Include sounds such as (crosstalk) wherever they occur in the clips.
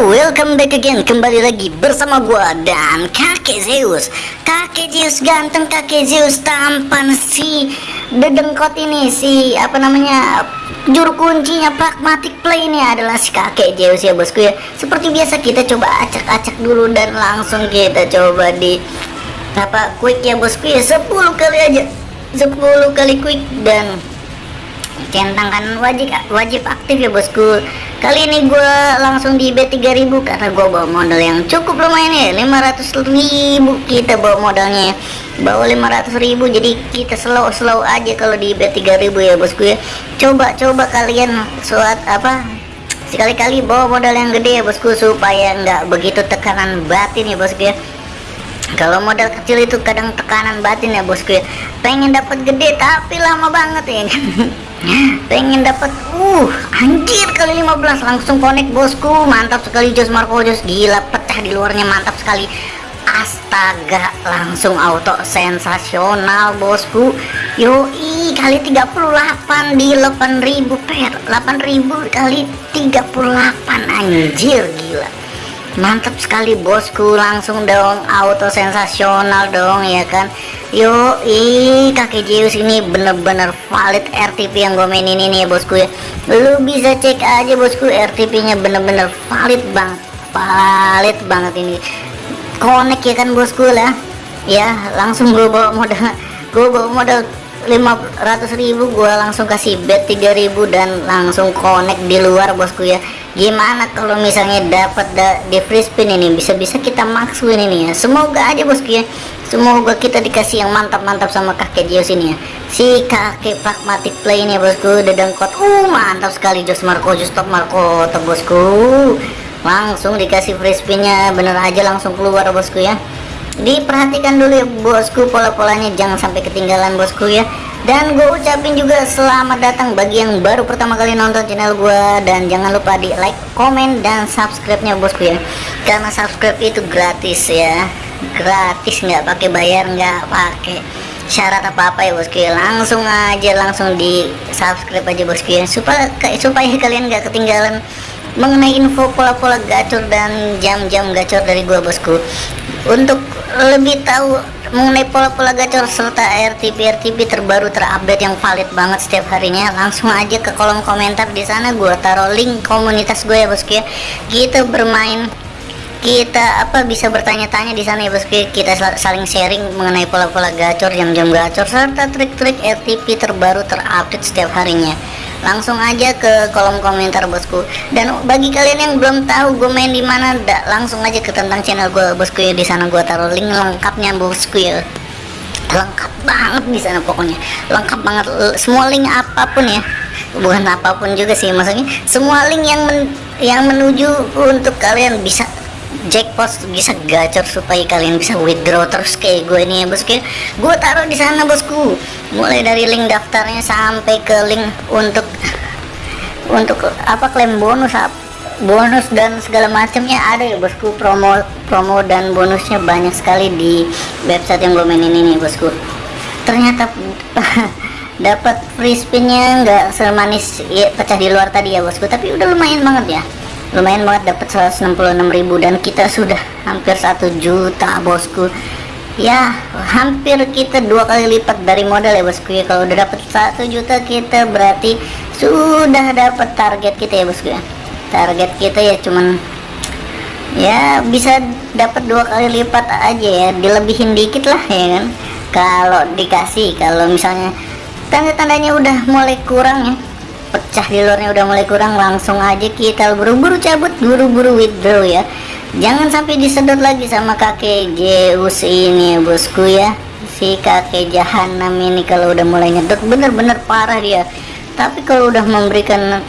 welcome back again. Kembali lagi bersama gua dan kakek Zeus. Kakek Zeus ganteng, kakek Zeus tampan Si dedengkot ini Si apa namanya Juru kuncinya pragmatic play ini adalah si kakek Zeus ya bosku ya. Seperti biasa kita coba acak-acak dulu Dan langsung kita coba di Apa quick ya bosku ya. 10 kali aja. 10 kali quick dan centang wajib wajib aktif ya bosku kali ini gue langsung di B3000 karena gue bawa modal yang cukup lumayan ya 500 ribu kita bawa modalnya. Bawa 500 ribu jadi kita slow-slow aja kalau di B3000 ya bosku ya. Coba-coba kalian suat apa sekali-kali bawa modal yang gede ya bosku supaya nggak begitu tekanan batin ya bosku ya kalau modal kecil itu kadang tekanan batin ya bosku ya. Pengen dapat gede tapi lama banget ya. (laughs) Pengen dapat uh anjir kali 15 langsung connect bosku. Mantap sekali Jos Marco Jos. Gila pecah di luarnya mantap sekali. Astaga langsung auto sensasional bosku. Yoi kali 38 di 8000 per 8000 kali 38 anjir gila mantap sekali bosku langsung dong auto sensasional dong ya kan Yo, ih kakek Zeus ini bener-bener valid RTP yang gue mainin ini ya bosku ya. Lu bisa cek aja bosku RTP-nya bener-bener valid bang, valid banget ini. Connect ya kan bosku lah. Ya, langsung gue bawa modal, gue bawa modal 500 ribu gue langsung kasih bet 3000 dan langsung connect di luar bosku ya gimana kalau misalnya dapat da di free spin ini? Bisa-bisa kita maksuin ini ya. Semoga aja bosku ya. Semoga kita dikasih yang mantap-mantap sama kakek Jios ini ya. Si kakek pragmatic play ini ya bosku dedengkot uh mantap sekali Jos Marco Jos top Marco top bosku. Langsung dikasih free spinnya. Bener aja langsung keluar bosku ya. Diperhatikan dulu ya bosku pola-polanya. Jangan sampai ketinggalan bosku ya dan gue ucapin juga selamat datang bagi yang baru pertama kali nonton channel gue dan jangan lupa di like komen dan subscribe nya bosku ya. Karena subscribe itu gratis ya. Gratis nggak pakai bayar nggak pakai syarat apa-apa ya bosku ya. Langsung aja langsung di subscribe aja bosku ya. Supaya supaya kalian nggak ketinggalan mengenai info pola-pola gacor dan jam-jam gacor dari gua bosku. Untuk lebih tahu mengenai pola-pola gacor serta RTP RTP terbaru terupdate yang valid banget setiap harinya langsung aja ke kolom komentar. Di sana gue taruh link komunitas gue ya bosku ya kita bermain kita apa bisa bertanya-tanya di sana ya bosku ya. kita saling sharing mengenai pola-pola gacor jam-jam gacor serta trik-trik RTP terbaru terupdate setiap harinya langsung aja ke kolom komentar bosku. Dan bagi kalian yang belum tahu gue main di mana langsung aja ke tentang channel gue bosku ya. Di sana gue taruh link lengkapnya bosku ya. Lengkap banget di sana pokoknya. Lengkap banget. Semua link apa pun ya. Bukan apa pun juga sih maksudnya. Semua link yang men yang menuju untuk kalian bisa jackpot bisa gacor supaya kalian bisa withdraw terus kayak gue ini ya bosku gue taruh di sana bosku. Mulai dari link daftarnya sampai ke link untuk untuk apa klaim bonus bonus dan segala macamnya ada ya bosku. Promo promo dan bonusnya banyak sekali di website yang gue mainin ini bosku. Ternyata (laughs) dapat free spinnya nggak semanis ya, pecah di luar tadi ya bosku. Tapi udah lumayan banget ya lumayan banget dapat 166.000 dan kita sudah hampir satu juta bosku. Ya hampir kita dua kali lipat dari modal ya bosku ya. Kalau udah dapat satu juta kita berarti sudah dapat target kita ya bosku ya. Target kita ya cuman ya bisa dapat dua kali lipat aja ya. Dilebihin dikit lah ya kan. Kalau dikasih kalau misalnya tanda-tandanya udah mulai kurang ya pecah di luarnya udah mulai kurang langsung aja kita buru-buru cabut buru-buru withdraw ya. Jangan sampai disedot lagi sama kakek Zeus ini bosku ya. Si kakek jahanam ini kalau udah mulai nyedot bener-bener parah dia. Tapi kalau udah memberikan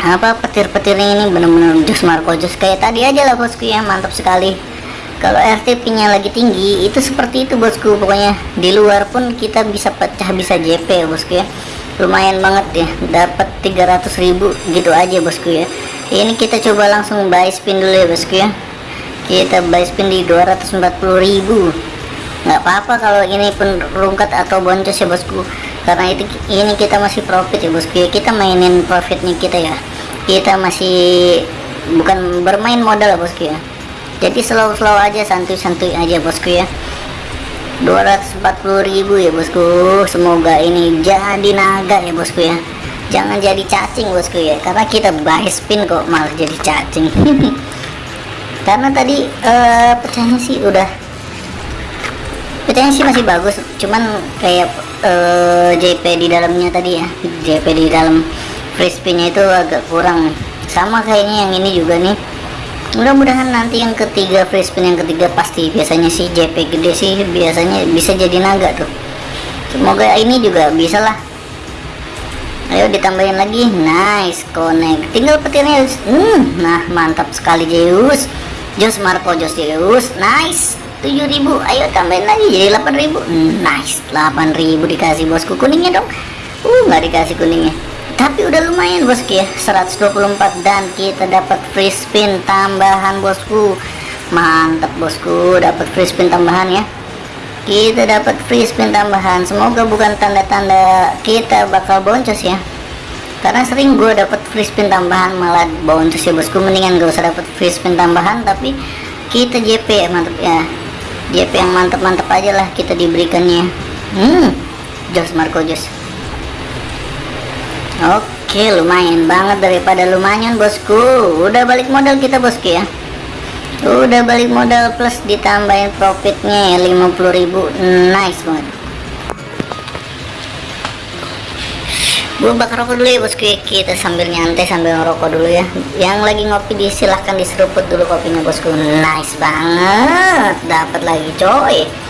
apa petir-petir ini bener-bener jus Marco jus. Kayak tadi aja lah bosku ya mantap sekali. Kalau RTP nya lagi tinggi itu seperti itu bosku. Pokoknya di luar pun kita bisa pecah bisa JP bosku ya lumayan banget ya. Dapat 300.000 gitu aja bosku ya. Ini kita coba langsung buy spin dulu ya bosku ya. Kita buy spin di 240.000 nggak apa-apa kalau ini pun rungkat atau boncos ya bosku. Karena itu ini kita masih profit ya bosku ya. Kita mainin profitnya kita ya. Kita masih bukan bermain modal bosku ya. Jadi slow-slow aja santuy-santuy aja bosku ya 240.000 ya bosku. Semoga ini jadi naga ya bosku ya. Jangan jadi cacing bosku ya. Karena kita buy spin kok malah jadi cacing. (laughs) Karena tadi uh, pecahnya sih udah pecahnya sih masih bagus. Cuman kayak uh, eh, JP di dalamnya tadi ya. JP di dalam free spinnya itu agak kurang. Sama kayaknya yang ini juga nih mudah-mudahan nanti yang ketiga free spin yang ketiga pasti biasanya sih JP gede sih biasanya bisa jadi naga tuh. Semoga ini juga bisa lah. Ayo ditambahin lagi. Nice connect. Tinggal petirnya. Hmm, nah mantap sekali Zeus. Jos Marco Jos Zeus. Nice 7000 ayo tambahin lagi jadi 8000 hmm, nice 8000 dikasih bosku kuningnya dong. Uh nggak dikasih kuningnya tapi udah lumayan bosku ya. 124 dan kita dapat free spin tambahan bosku. Mantap bosku. Dapat free spin tambahan ya. Kita dapat free spin tambahan. Semoga bukan tanda-tanda kita bakal boncos ya. Karena sering gue dapat free spin tambahan malah boncos ya bosku. Mendingan gak usah dapat free spin tambahan tapi kita JP ya mantap ya. JP yang mantap-mantap aja lah kita diberikannya. Hmm Jos Marco Jos oke lumayan banget daripada lumayan bosku. Udah balik modal kita bosku ya? Udah balik modal plus ditambahin profitnya ya 50.000 nice banget. Gue bakar rokok dulu ya bosku ya. Kita sambil nyantai sambil ngerokok dulu ya. Yang lagi ngopi disilahkan diseruput dulu kopinya bosku. Nice banget. Dapat lagi coy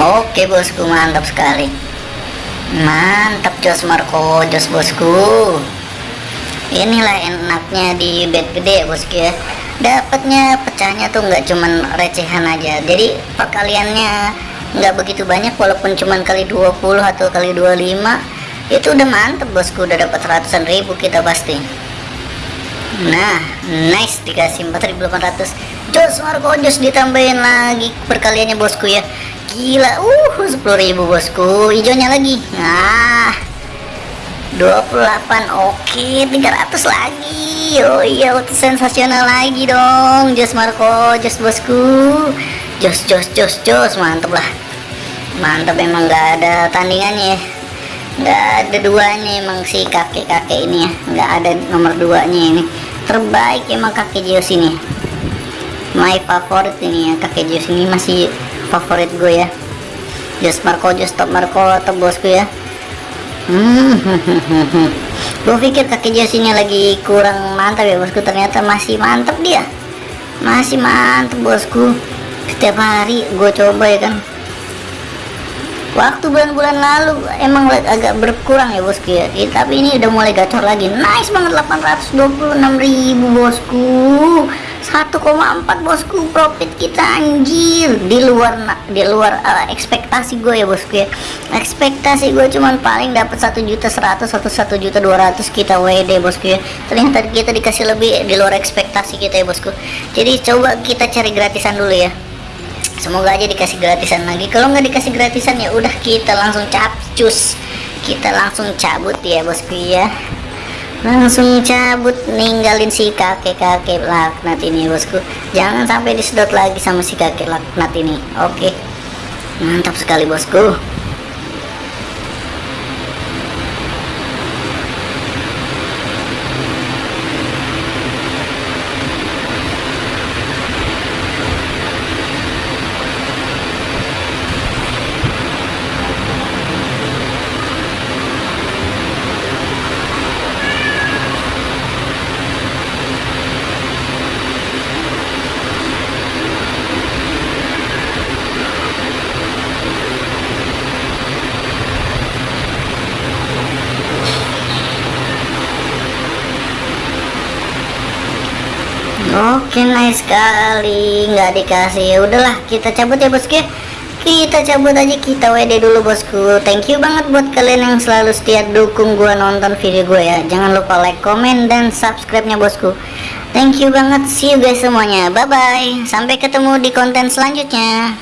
Oke bosku mantap sekali. Mantap Jos Marco Jos bosku. Inilah enaknya di bed gede bosku ya. Dapatnya pecahnya tuh nggak cuman recehan aja. Jadi perkaliannya nggak begitu banyak Walaupun cuman kali 20 atau kali 25 Itu udah mantap bosku. Udah dapat ratusan ribu kita pasti. Nah nice dikasih 4800 Jos Marco Jos ditambahin lagi perkaliannya bosku ya gila. Uh 10.000 bosku. Hijaunya lagi. Nah 28 oke. 300 lagi. Oh iya sensasional lagi dong. Jos Marco Jos bosku. Jos Jos Jos Jos. Mantep lah. Mantep emang gak ada tandingannya ya. Nggak ada duanya emang si kakek-kakek ini ya. Nggak ada nomor duanya ini. Terbaik emang kakek Jos ini. My favorite ini ya kakek Jos ini. Masih favorit gue ya. Just Marco Just Top Marco atau bosku ya. (laughs) Hmm gue pikir kaki jasinya lagi kurang mantap ya bosku. Ternyata masih mantap dia. Masih mantap bosku. Setiap hari gue coba ya kan. Waktu bulan-bulan lalu emang agak berkurang ya bosku ya. Tapi ini udah mulai gacor lagi. Nice banget 826.000 bosku 1,4 bosku. Profit kita anjir. Di luar di luar uh, ekspektasi gue ya bosku ya. Ekspektasi gue cuman paling dapat satu juta seratus atau satu juta dua ratus kita WD bosku ya. Ternyata kita dikasih lebih di luar ekspektasi kita ya bosku. Jadi coba kita cari gratisan dulu ya. Semoga aja dikasih gratisan lagi. Kalau nggak dikasih gratisan ya udah kita langsung capcus. Kita langsung cabut ya bosku ya langsung cabut ninggalin si kakek-kakek laknat ini bosku. Jangan sampai disedot lagi sama si kakek laknat ini oke? Mantap sekali bosku Oke nice sekali nggak dikasih. Udahlah kita cabut ya bosku. Kita cabut aja kita WD dulu bosku. Thank you banget buat kalian yang selalu setia dukung gua nonton video gue ya. Jangan lupa like comment dan subscribe nya bosku. Thank you banget. See you guys semuanya. Bye bye sampai ketemu di konten selanjutnya